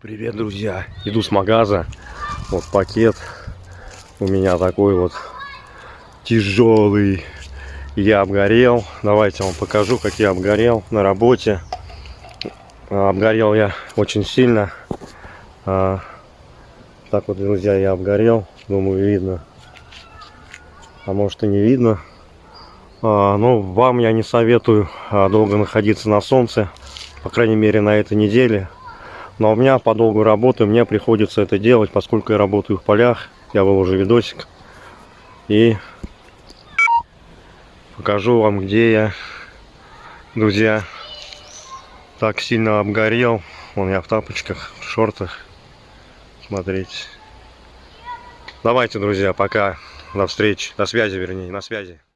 Привет, друзья! Иду с магаза. Вот пакет у меня такой вот тяжелый. Я обгорел. Давайте вам покажу, как я обгорел на работе. А, Обгорел я очень сильно. А, Так вот, друзья, я обгорел. Думаю, видно. А может и не видно. А, Но вам я не советую долго находиться на солнце. По крайней мере, на этой неделе. Но у меня по долгу работы мне приходится это делать, поскольку я работаю в полях. Я выложу видосик. И покажу вам, где я, друзья, так сильно обгорел. Вон я в тапочках, в шортах. Смотрите. Давайте, друзья, пока. До встречи. До связи, вернее, на связи.